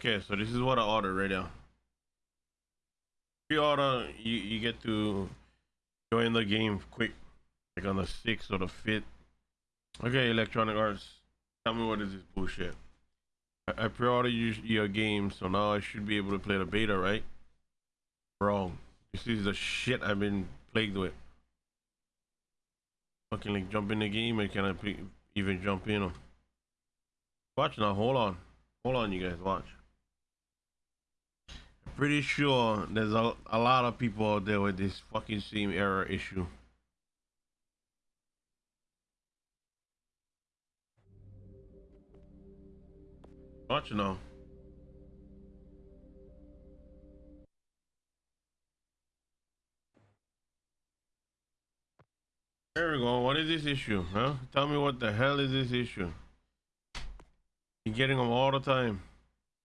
Okay, so this is what I ordered right now. Pre-order, you, you get to join the game quick, like on the 6th or the 5th. Okay, Electronic Arts, tell me what is this bullshit. I, I pre-ordered you, your game, so now I should be able to play the beta, right? Wrong. This is the shit I've been plagued with. Fucking like jump in the game, and can I even jump in. Watch now, hold on. Hold on, you guys, watch. Pretty sure there's a, a lot of people out there with this fucking same error issue. Watch now. There we go. What is this issue, huh? Tell me what the hell is this issue? You're getting them all the time.